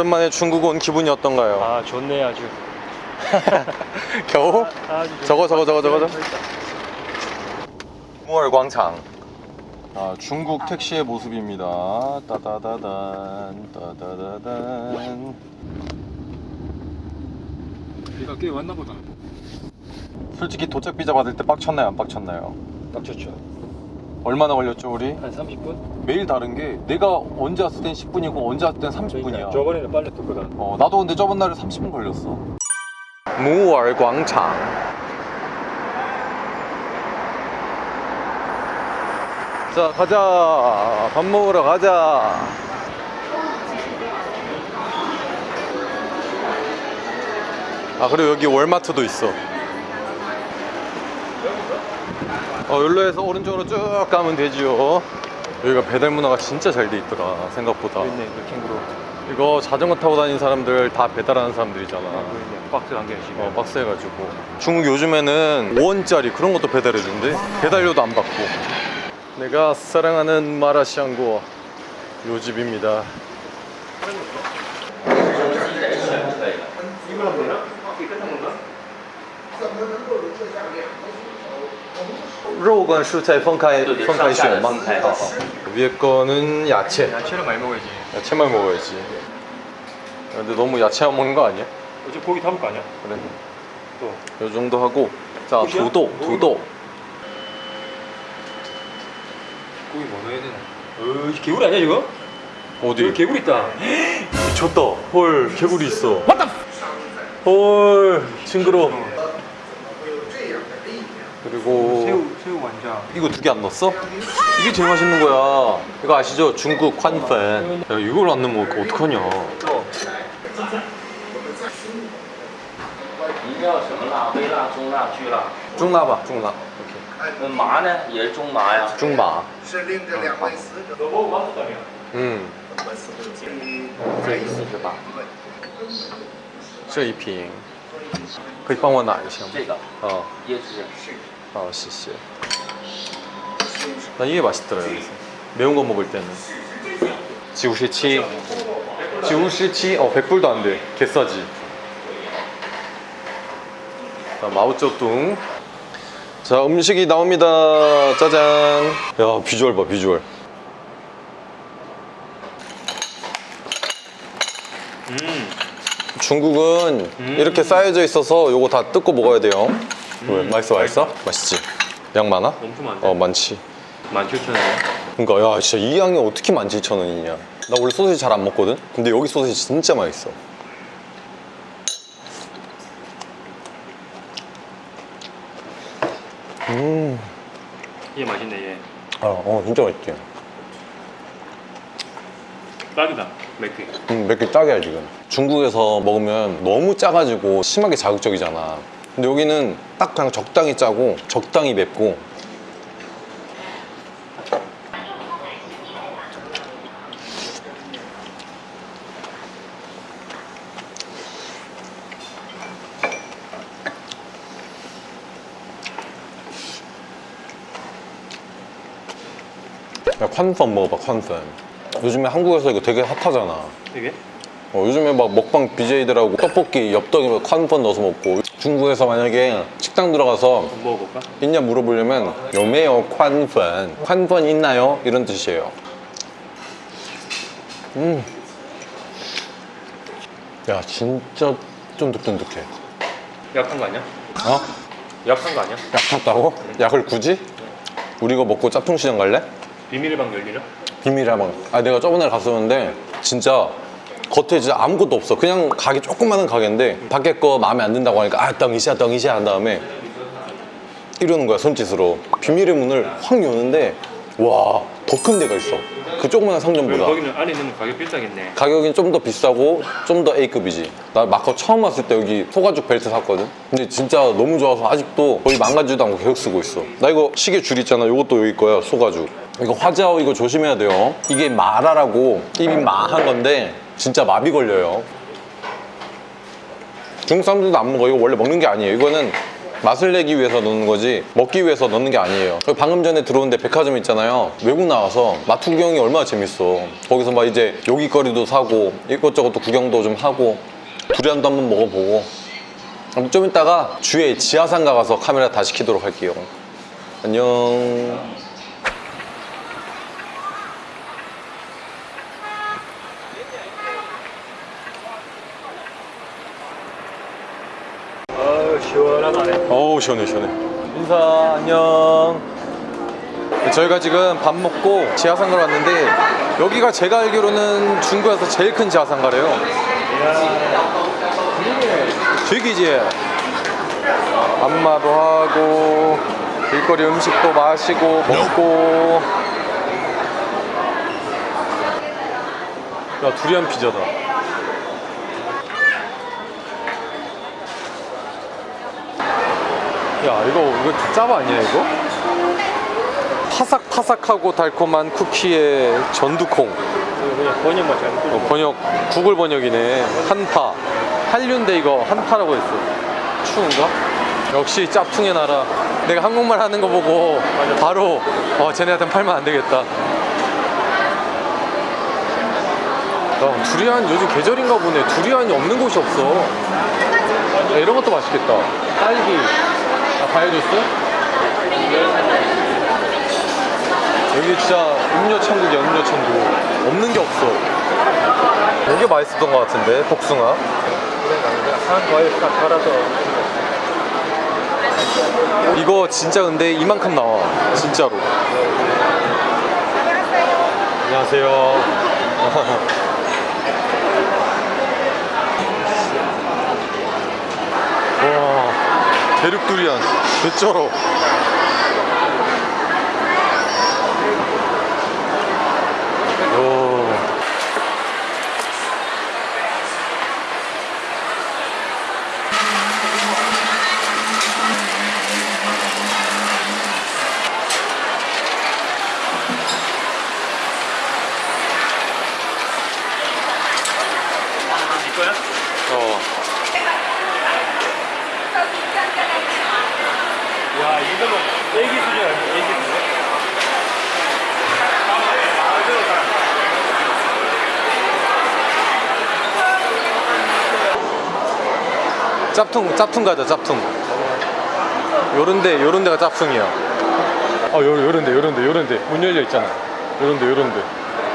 오랜만에 중국 온 기분이 어떤가요? 아 좋네 아주. 겨우? 아주 저거 저거 저거 저거 저거? 무얼광장 아 중국 택시의 모습입니다. 따다다단 따다다단. 비가 꽤 왔나 보다. 솔직히 도착 비자 받을 때 빡쳤나요? 안 빡쳤나요? 딱 좋죠 얼마나 걸렸죠 우리? 한 30분? 매일 다른 게 내가 언제 왔을 땐 10분이고 언제 왔을 땐 30분이야. 저번에는 빨리 떴거든 어, 나도 근데 저번 날에 30분 걸렸어. 무얼광장. 자 가자. 밥 먹으러 가자. 아 그리고 여기 월마트도 있어 어 여기로 해서 오른쪽으로 쭉 가면 되지요. 여기가 배달 문화가 진짜 잘 돼 있더라 생각보다. 있네 그 캥거루. 이거 자전거 타고 다니는 사람들 다 배달하는 사람들이잖아. 있네. 박스 한 개씩 어, 박스 해가지고. 중국 요즘에는 5원짜리 그런 것도 배달해준대 배달료도 안 받고. 내가 사랑하는 마라샹궈 요 집입니다 肉跟蔬菜分开分开选吗？好好 위에 거는 야채 야채를 많이 먹어야지 야채만 먹어야지 근데 너무 야채 안 먹는 거 아니야? 어제 고기 담을 거 아니야? 그래 또 요 정도 하고 자 끝이야? 두도 두도 고기 뭐 넣어야 되나? 어 개구리 아니야 이거? 어디? 여기 개구리 있다 미쳤다 헐 개구리 있어 헐 징그러 그리고 새우 새우 완자 이거 두 개 안 넣었어? 이게 제일 맛있는 거야 이거 아시죠? 중국 콴펀 야 이걸 안 넣으면 어떡하냐 또 您要什么辣？微辣、中辣、巨辣。 중나봐 중나 那麻呢？也是中麻呀。 중마 是令这两位死者 너 먹어봤었다며 음 这个四十八，这一瓶可以帮我拿一下吗？这个哦椰汁。 아, 谢谢.난 이게 맛있더라 여기서. 매운 거 먹을 때는. 지우시치? 지우시치? 어 100불도 안 돼. 개싸지. 자 마오쩌둥. 자 음식이 나옵니다. 짜잔. 야 비주얼 봐 비주얼. 중국은 이렇게 쌓여져 있어서 요거 다 뜯고 먹어야 돼요 왜? 맛있어 맛있어? 맛있지? 양 많아? 엄청 많네 어 많지. 17,000원이야? 그러니까 야 진짜 이 양이 어떻게 17,000원이냐. 나 원래 소시지 잘 안 먹거든? 근데 여기 소시지 진짜 맛있어. 얘 맛있네 얘 어, 어 진짜 맛있지. 딱이다 맥주. 음, 몇개 짜게야 지금. 중국에서 먹으면 너무 짜가지고 심하게 자극적이잖아 근데 여기는 딱 그냥 적당히 짜고 적당히 맵고. 야 콴펀 먹어봐 콴펀 요즘에 한국에서 이거 되게 핫하잖아. 이게? 어, 요즘에 막 먹방 BJ들하고 떡볶이 엽떡에 콴펀 넣어서 먹고 중국에서 만약에 식당 들어가서 한번 먹어볼까? 있냐 물어보려면 요매요 콴펀 콴펀 있나요? 이런 뜻이에요 음. 야 진짜 쫀득쫀득해 약한 거 아니야? 어? 약한 거 아니야? 약 탔다고? 약을 굳이? 우리 이거 먹고 짝퉁시장 갈래? 비밀의 방 열리나? 비밀의 방. 아 내가 저번에 갔었는데 진짜 겉에 진짜 아무것도 없어. 그냥 가게 조그마한 가게인데 밖에 거 마음에 안 든다고 하니까 아 덩이시야 덩이시야 한 다음에 이러는 거야 손짓으로. 비밀의 문을 확 여는데 와 더 큰 데가 있어. 그 조그마한 상점보다. 거기는 안에 있는 가격 비싸겠네 가격이 좀 더 비싸고 좀 더 A급이지 나 마커 처음 왔을 때 여기 소가죽 벨트 샀거든 근데 진짜 너무 좋아서 아직도 거의 망가지도 않고 계속 쓰고 있어 나 이거 시계 줄 있잖아 이것도 여기 거야 소가죽 이거 화자오 이거 조심해야 돼요 이게 마라라고 입이 마한 건데 진짜 마비 걸려요. 중국 사람들도 안 먹어 이거 원래 먹는 게 아니에요. 이거는 맛을 내기 위해서 넣는 거지 먹기 위해서 넣는 게 아니에요. 방금 전에 들어온데 백화점 있잖아요. 외국 나와서 마트 구경이 얼마나 재밌어. 거기서 막 이제 요깃거리도 사고 이것저것 또 구경도 좀 하고 두리안도 한번 먹어보고. 좀 이따가 주에 지하상 가 가서 카메라 다시 켜도록 할게요. 안녕 아 시원하다네. 어우 시원해 시원해. 인사 안녕. 저희가 지금 밥 먹고 지하상가로 왔는데 여기가 제가 알기로는 중국에서 제일 큰 지하상가래요. 되기지. 안마도 하고 길거리 음식도 마시고 먹고. 야 두리안 피자다 야 이거 이거 짭 아니야 이거? 파삭파삭하고 달콤한 쿠키에 전두콩. 그냥 번역만 잘못 어, 번역 구글 번역이네. 한파. 한류인데 이거 한파라고 했어. 추운가? 역시 짭퉁의 나라. 내가 한국말 하는 거 보고 바로 어 쟤네한테 팔면 안 되겠다. 야 두리안 요즘 계절인가 보네. 두리안이 없는 곳이 없어. 야, 이런 것도 맛있겠다. 딸기 아, 과일 주스? 여기 진짜 음료 천국이야 음료 천국. 없는 게 없어. 이게 맛있었던 것 같은데 복숭아? 한 과일 딱 갈아서 이거 진짜 근데 이만큼 나와 진짜로. 안녕하세요 대륙 두리안 개쩔어 오. 이거야? 어. 야 이거는 애기 수준 아니야? 애기 수준? 짭퉁 짭퉁 가자 짭퉁 요런데 요런 데가 짭퉁이야 어 요, 요런데 요런데 요런데 문 열려 있잖아 요런데 요런데